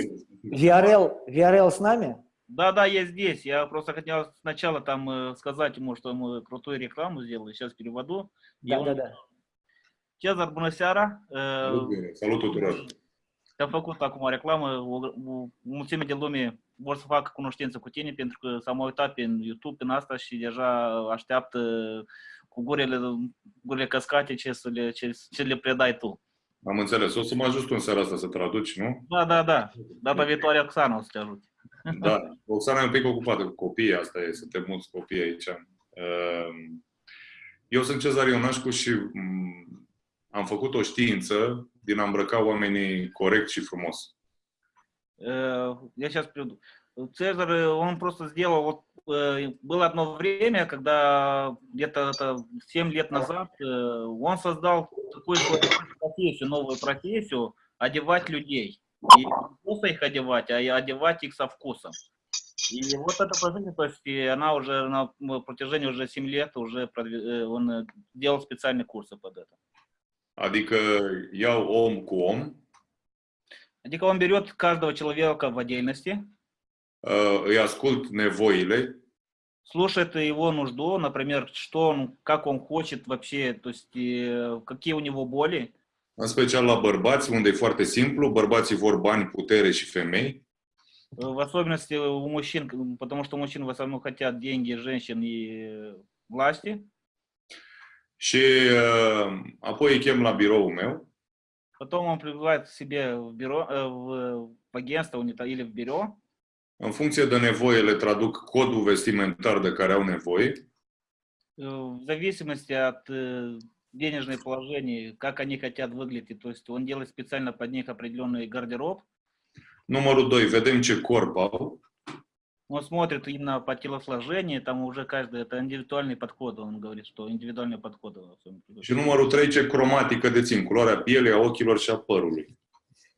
Виарел, Виарел с нами? Да, да, я здесь. Я просто хотел сначала там э, сказать ему, что мы крутую рекламу сделали. Сейчас переводу. Да, да, da. Cezar, bună seara! Salut tuturor! Te-am făcut acum reclamă, o, o mulțime de lume vor să facă cunoștință cu tine pentru că s-au uitat pe YouTube în asta și deja așteaptă cu gurile, gurile căscate ce, să le, ce, ce le predai tu. Am înțeles. O să mă ajut tu în seara asta să traduci, nu? Da, da, da. Data viitoare Oxana o să te ajut. Da. Oxana e un pic ocupată cu copiii, asta e, suntem mulți copii aici. Ehm, eu sunt Cezar Ionașcu și mm, am făcut o știință din a îmbrăca oamenii corect și frumos. Я сейчас приду. Цезарь, он просто сделал, вот было одно время, когда где-то 7 лет назад он создал такую профессию, новую профессию, одевать людей. И не просто их одевать, а одевать их со вкусом. И вот эта профессия, то есть она уже на протяжении уже 7 лет уже он делал специальные курсы под это. Adică iau om cu om. Adică он берет каждого человека в отдельности. Îi ascult nevoile. Слушает его нужду, например, что он, как он хочет вообще, то есть какие у него боли. În special la bărbați, unde e foarte simplu, bărbații vor bani, putere și femei. В особенности у мужчин, потому что мужчины в основном хотят деньги, женщин и власти. Și uh, apoi îi chem la biroul meu. Потом он прибывает к себе в бюро, в, в агентство или в бюро. În funcție de nevoie le traduc codul vestimentar de care au nevoie. В зависимости от денежное положение, как они хотят выглядеть, то есть он делает специально под них определенный гардероб. Numărul 2. Vedem ce corp au. Он смотрит именно по телосложению, там уже каждый, это индивидуальный подход, он говорит, что индивидуальный подход. Și numărul 3, ce cromatică dețin, culoarea pielei, a ochilor și a părului.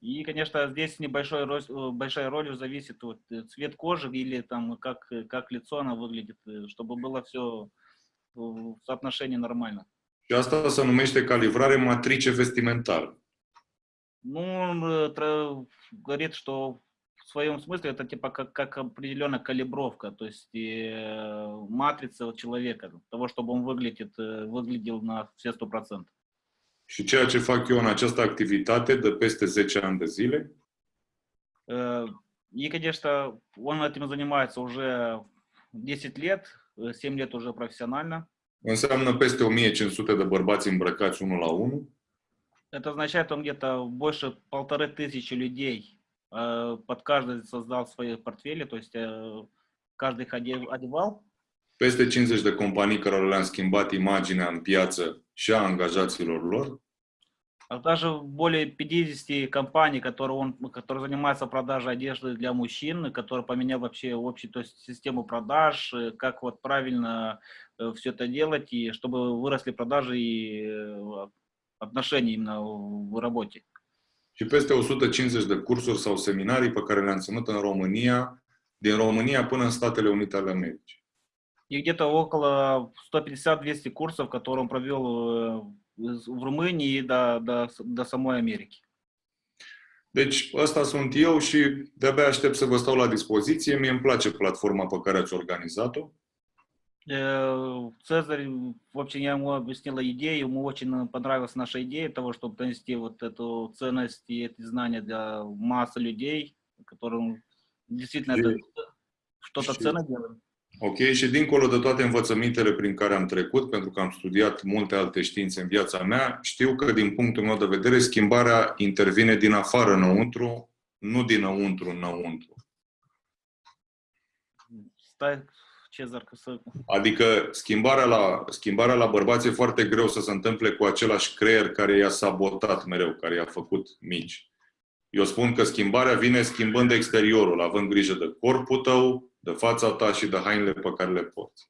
И, конечно, здесь небольшой большая роль зависит от цвет кожи или там как, как лицо она выглядит, чтобы было все в соотношении нормально. Și asta se numește calibrare matrice vestimentară. Ну, говорит, что в своем смысле это типа как, как определенная калибровка, то есть э, матрица человека, того, чтобы он выглядит, выглядел на все сто процентов. Și ceea ce fac eu în această activitate de peste 10 ani de zile. И, конечно, он этим занимается уже 10 лет, 7 лет уже профессионально. Înseamnă peste 1500 de bărbați îmbrăcați unul la unul. Это означает, он где-то больше полторы тысячи людей под каждый создал свои портфели, то есть каждый их одевал. Peste 50 de companii care le-am schimbat imaginea în piață și a angajaților lor. Даже более 50 компаний, которые, он, которые занимаются продажей одежды для мужчин, которые поменял вообще общую то есть, систему продаж, как вот правильно все это делать, и чтобы выросли продажи и отношения именно в работе. Și peste 150 de cursuri sau seminarii pe care le-am ținut în România, din România până în Statele Unite ale Americii. И где-то около 150-200 курсов, которые он провел в Румынии до, до, до самой Америки. Deci, ăsta sunt eu și de-abia aștept să vă stau la dispoziție. Mie îmi place platforma pe care ați organizat-o. Цезарь, в общем, я ему объяснила идею, ему очень понравилась наша идея того, чтобы донести вот эту ценность и эти знания для массы людей, которым действительно это что-то ценно делаем. Ok, și dincolo de toate învățămintele prin care am trecut, pentru că am studiat multe alte științe în viața mea, știu că din punctul meu de vedere schimbarea intervine din afară înăuntru, nu dinăuntru înăuntru. Stai, Cezar, că să... Adică schimbarea la, schimbarea la bărbați e foarte greu să se întâmple cu același creier care i-a sabotat mereu, care i-a făcut mici. Eu spun că schimbarea vine schimbând exteriorul, având grijă de corpul tău, de fața ta și de hainele pe care le porți.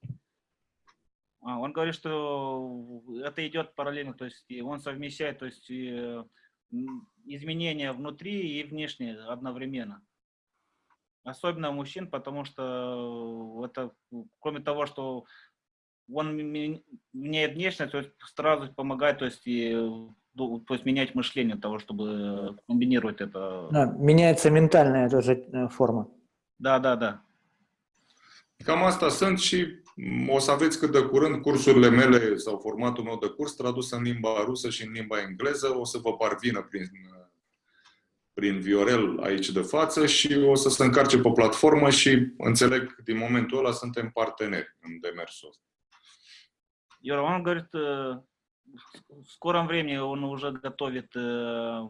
А, Он говорит, что это идет параллельно, то есть и он совмещает то есть, изменения внутри и внешне одновременно. Особенно у мужчин, потому что это, кроме того, что он меняет внешность, то есть сразу помогает то есть, и, ду- то есть менять мышление того, чтобы комбинировать это. Да, меняется ментальная тоже э, форма. Да, да, да. Cam asta sunt și m, o să aveți cât de curând cursurile mele sau formatul meu de curs tradus în limba rusă și în limba engleză. O să vă parvină prin, prin Viorel aici de față și o să se încarce pe platformă și înțeleg din momentul ăla suntem parteneri în demersul ăsta. Юра, он говорит, э, в скором времени он уже готовит э,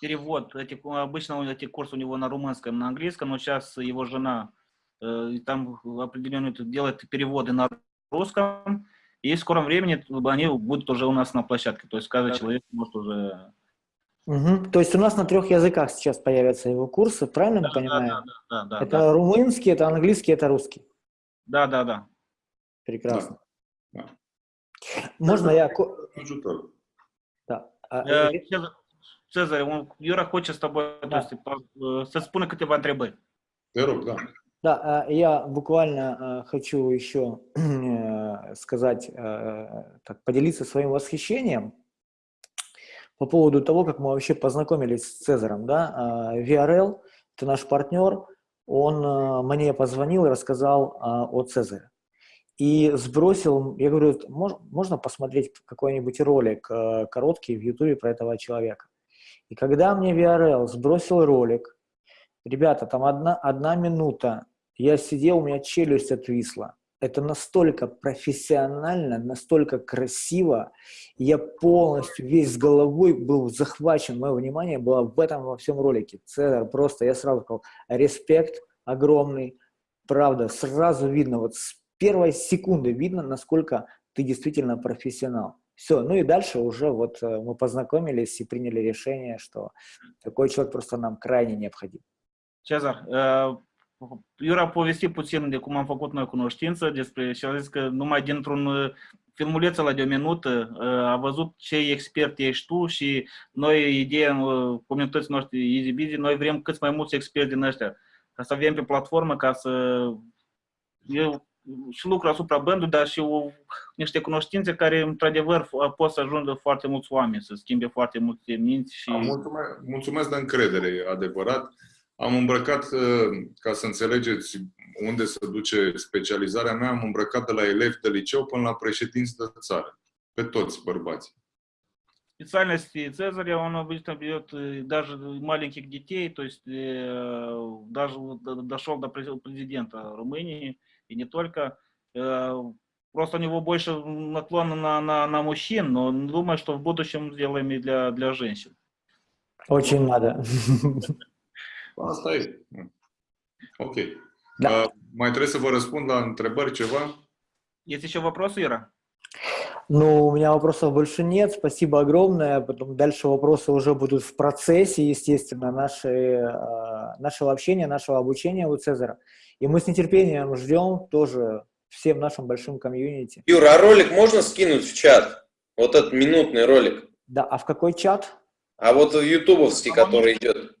перевод. Эти, обычно он- эти курсы у него на румынском, на английском, но сейчас его жена э, и там определенно делает переводы на русском. И в скором времени они будут уже у нас на площадке. То есть каждый человек может уже... Мгм. То есть у нас на трех языках сейчас появятся его курсы, правильно мы Да, понимаем? да, да, да, это да. румынский, это английский, это русский. Да, да, да. Прекрасно. Да. Можно я... ко- Ajutor. Да. А, Э, э, Цезарь- он, Юра хочет с тобой то Да. есть, по- э, să spună câteva întrebări. Te rog, da. Да, а, я буквально а, хочу еще э, сказать, э, так, поделиться своим восхищением по поводу того, как мы вообще познакомились с Цезарем. Да? VRL, это наш партнер, он мне позвонил и рассказал о Цезаре. И сбросил, я говорю, «Мож- можно посмотреть какой-нибудь ролик э, короткий в Ютубе про этого человека. И когда мне VRL сбросил ролик, ребята, там одна, одна минута, я сидел, у меня челюсть отвисла. Это настолько профессионально, настолько красиво. Я полностью весь с головой был захвачен, мое внимание было в этом во всем ролике. Цезарь просто, я сразу сказал, респект огромный. Правда, сразу видно, вот с первой секунды видно, насколько ты действительно профессионал. Все, ну и дальше уже вот э, мы познакомились и приняли решение, что такой человек просто нам крайне необходим. Cezar, uh, Iura, povesti puțin de cum am făcut noi cunoștință despre și a zis că numai dintr-un uh, filmuleț la de o minută uh, a văzut ce expert ești tu și noi, ideea uh, comunității noștri Easy Busy, noi vrem cât mai mulți experți din ăștia ca să avem pe platformă, ca să eu și lucru asupra bandului, dar și o, niște cunoștințe care, într-adevăr, f- pot să ajungă foarte mulți oameni, să schimbe foarte multe minți și... Am Mulțumesc, mulțumesc de încredere, e adevărat. Am îmbrăcat, ca să înțelegeți unde se duce specializarea mea, am îmbrăcat de la elevi de liceu până la președinți de țară. Pe toți bărbați. специальности Цезаря он обычно берет э, даже маленьких детей, то есть э, даже дошел до през- президента Румынии и не только. Э, Просто у него больше наклона на, на, на мужчин, но думаю, что в будущем сделаем и для, для женщин. Очень надо. Asta e. Ok. Da. Uh, mai trebuie să vă răspund la întrebări ceva? Есть еще вопросы, Ира? Ну, у меня вопросов больше нет. Спасибо огромное. Потом дальше вопросы уже будут в процессе, естественно, наши, нашего общения, нашего обучения у Цезаря. И мы с нетерпением ждем тоже всем нашим большим комьюнити. Юра, а ролик можно скинуть в чат? Вот этот минутный ролик. Да, а в какой чат? А вот ютубовский, который идет.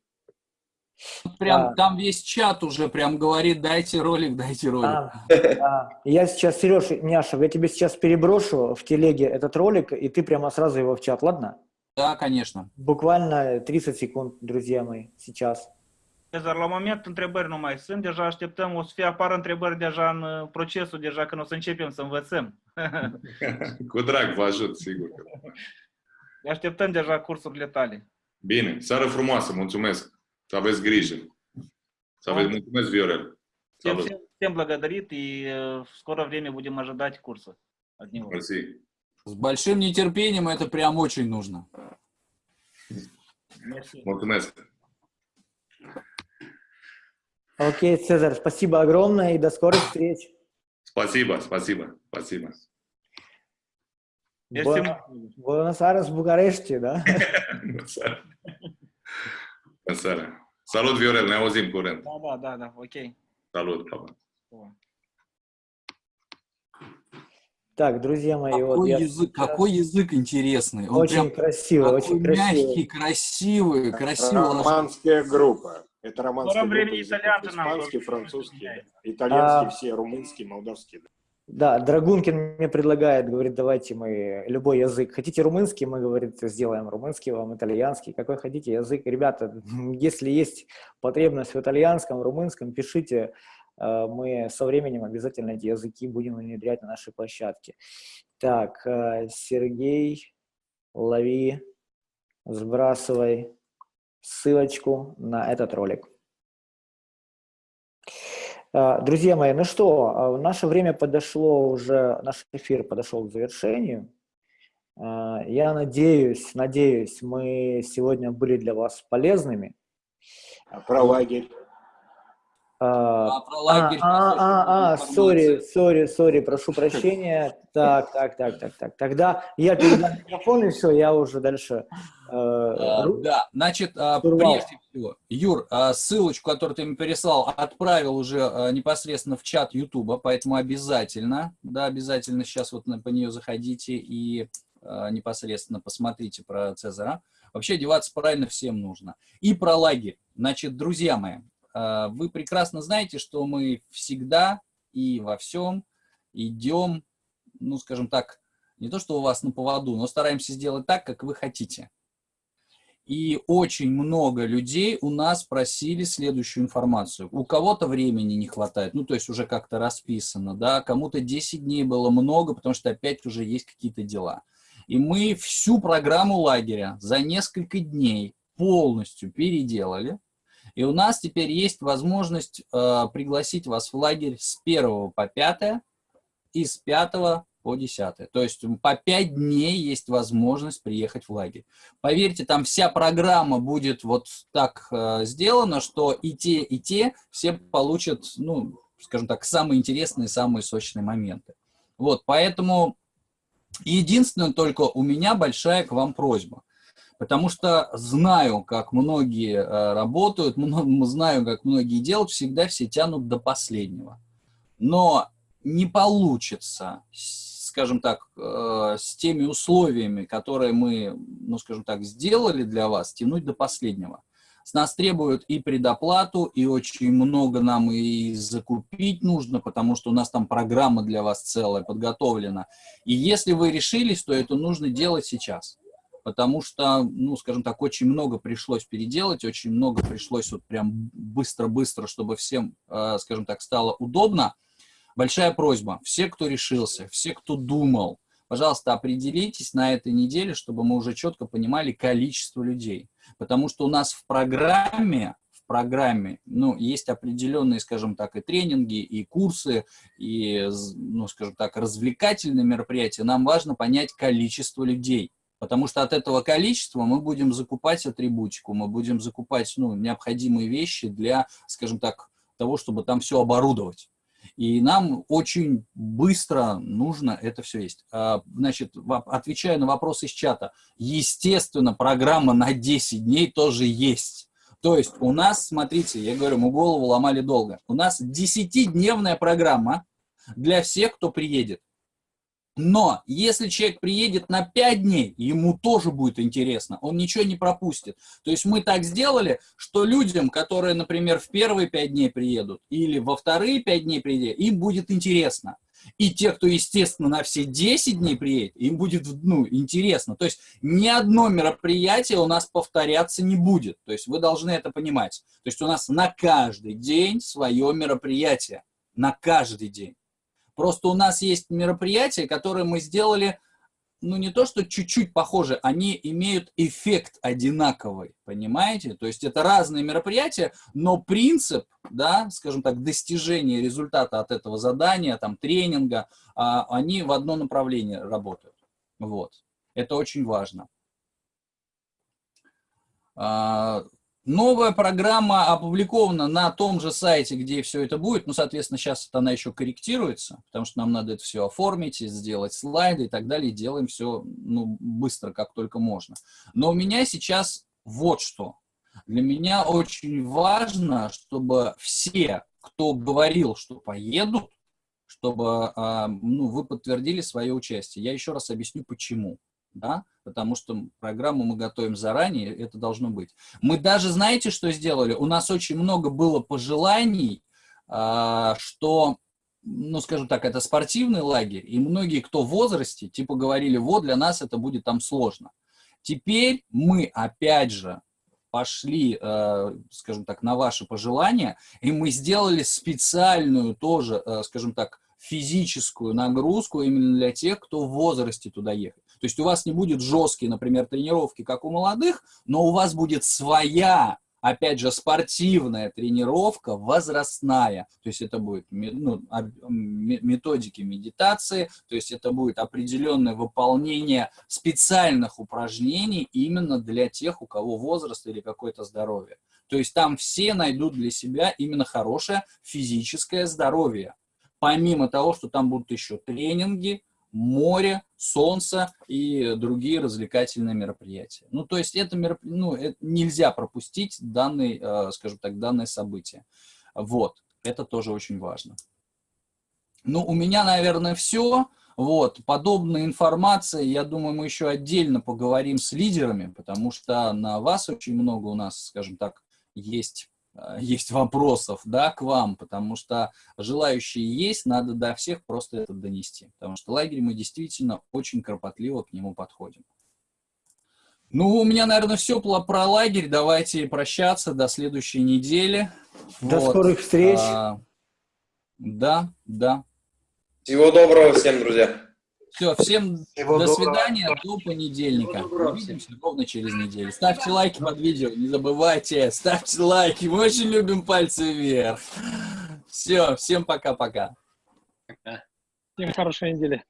Прям Да. там весь чат уже прям говорит, дайте ролик, дайте ролик. А, да. Я сейчас, Сереж, Няшев, я тебе сейчас переброшу в телеге этот ролик, и ты прямо сразу его в чат, ладно? Да, конечно. Bуквально 30 секунд, друзья мои, сейчас. Cezar, la moment întrebări nu mai sunt, deja așteptăm, o să fie apară întrebări deja în uh, procesul, deja când o să începem să învățăm. Cu drag, vă ajut, sigur. Așteptăm deja cursurile tale. Bine, seară frumoasă, mulțumesc. Să aveți grijă. Să aveți mulțumesc, Viorel. Всем, Salut. всем, всем благодарит, и э, в скорое время будем ожидать курса от него. Mersi. С большим нетерпением это прям очень нужно. Mulțumesc. Окей, Цезарь, спасибо огромное и до скорых встреч. Merci Буэно- mult. Буэнос-Айрес, București, да? Bună seara. Salut, Viorel, ne auzim curând. Да, да, да, да, окей. Salut, pa, pa. Так, друзья мои, вот Какой я язык, какой язык интересный. Он очень прям красивый, очень красивый. мягкий, красивый, красивый. Романская группа. Это романская скором группа. времени итальянцы Испанский, французский, итальянский А- все, румынский, молдавский. Да, Драгункин мне предлагает, говорит, давайте мы любой язык. Хотите румынский, мы, говорит, сделаем румынский вам, итальянский, какой хотите язык. Ребята, если есть потребность в итальянском, румынском, пишите, э, мы со временем обязательно эти языки будем внедрять на нашей площадке. Так, э, Сергей, лови, сбрасывай ссылочку на этот ролик. А, Друзья мои, ну что, а, наше время подошло уже, наш эфир подошел к завершению. А, Я надеюсь, надеюсь, мы сегодня были для вас полезными. Про лагерь? А, А про лагерь а, а, а, сори, сори, сори, прошу прощения. Так, так, так, так, так. Тогда я передам микрофон, и все, я уже дальше... э, А, ру- Да, значит, а, прежде всего, Юр, а, ссылочку, которую ты мне переслал, отправил уже а, непосредственно в чат Ютуба, поэтому обязательно, да, обязательно сейчас вот по нее заходите и а, непосредственно посмотрите про Цезаря. Вообще одеваться правильно всем нужно. И про лагерь. Значит, друзья мои, а, вы прекрасно знаете, что мы всегда и во всем идем, ну, скажем так, не то, что у вас на поводу, но стараемся сделать так, как вы хотите. И очень много людей у нас просили следующую информацию. У кого-то времени не хватает, ну, то есть уже как-то расписано, да, кому-то 10 дней было много, потому что опять уже есть какие-то дела. И мы всю программу лагеря за несколько дней полностью переделали. И у нас теперь есть возможность э, пригласить вас в лагерь с 1 по 5 и с 5 по 10. То есть по 5 дней есть возможность приехать в лагерь. Поверьте, там вся программа будет вот так э, сделана, что и те, и те все получат, ну, скажем так, самые интересные, самые сочные моменты. Вот, поэтому единственное только у меня большая к вам просьба. Потому что знаю, как многие э, работают, знаю, как многие делают, всегда все тянут до последнего. Но не получится, скажем так, э, с теми условиями, которые мы, ну, скажем так, сделали для вас, тянуть до последнего. С нас требуют и предоплату, и очень много нам и закупить нужно, потому что у нас там программа для вас целая подготовлена. И если вы решились, то это нужно делать сейчас. Потому что, ну, скажем так, очень много пришлось переделать, очень много пришлось вот прям быстро-быстро, чтобы всем, э, скажем так, стало удобно. Большая просьба, все, кто решился, все, кто думал, пожалуйста, определитесь на этой неделе, чтобы мы уже четко понимали количество людей. Потому что у нас в программе, программе, ну, есть определенные, скажем так, и тренинги, и курсы, и, ну, скажем так, развлекательные мероприятия. Нам важно понять количество людей. Потому что от этого количества мы будем закупать атрибутику, мы будем закупать ну, необходимые вещи для, скажем так, того, чтобы там все оборудовать. И нам очень быстро нужно это все есть. А, Значит, отвечая на вопрос из чата, естественно, программа на 10 дней тоже есть. То есть у нас, смотрите, я говорю, мы голову ломали долго. У нас 10-дневная программа для всех, кто приедет. Но если человек приедет на 5 дней, ему тоже будет интересно, он ничего не пропустит. То есть мы так сделали, что людям, которые, например, в первые 5 дней приедут или во вторые 5 дней приедут, им будет интересно. И те, кто, естественно, на все 10 дней приедет, им будет ну, интересно. То есть ни одно мероприятие у нас повторяться не будет. То есть вы должны это понимать. То есть у нас на каждый день свое мероприятие. На каждый день. Просто у нас есть мероприятия, которые мы сделали ну не то, что чуть-чуть похожи, они имеют эффект одинаковый, понимаете? То есть это разные мероприятия, но принцип, да, скажем так, достижения результата от этого задания, там, тренинга, а, они в одно направление работают. Вот. Это очень важно. Новая программа опубликована на том же сайте, где все это будет. Ну, соответственно, сейчас она еще корректируется, потому что нам надо это все оформить, сделать слайды и так далее. Делаем все ну, быстро, как только можно. Но у меня сейчас вот что. Для меня очень важно, чтобы все, кто говорил, что поедут, чтобы а, ну, вы подтвердили свое участие. Я еще раз объясню, почему да, потому что программу мы готовим заранее, это должно быть. Мы даже, знаете, что сделали? У нас очень много было пожеланий, а, что, ну, скажем так, это спортивный лагерь, и многие, кто в возрасте, типа говорили, вот, для нас это будет там сложно. Теперь мы, опять же, пошли, э, скажем так, на ваши пожелания, и мы сделали специальную тоже, э, скажем так, физическую нагрузку именно для тех, кто в возрасте туда ехать. То есть у вас не будет жесткие, например, тренировки, как у молодых, но у вас будет своя, опять же, спортивная тренировка, возрастная. То есть это будет ну, методики медитации, то есть это будет определенное выполнение специальных упражнений именно для тех, у кого возраст или какое-то здоровье. То есть там все найдут для себя именно хорошее физическое здоровье. Помимо того, что там будут еще тренинги, море, солнце и другие развлекательные мероприятия. Ну, то есть это, мероп... ну, это нельзя пропустить данный, э, скажем так, данное событие. Вот, это тоже очень важно. Ну, у меня, наверное, все. Вот, подобная информация, я думаю, мы еще отдельно поговорим с лидерами, потому что на вас очень много у нас, скажем так, есть есть вопросов, да, к вам, потому что желающие есть, надо до всех просто это донести, потому что лагерь мы действительно очень кропотливо к нему подходим. Ну, у меня, наверное, все про лагерь. Давайте прощаться до следующей недели. До вот. скорых встреч. А, да, да. Всего доброго всем, друзья. Все, всем Всего до доброго. свидания, до понедельника. Увидимся ровно через неделю. Ставьте лайки под видео, не забывайте, ставьте лайки. Мы очень любим пальцы вверх. Все, всем пока-пока. Всем хорошей недели.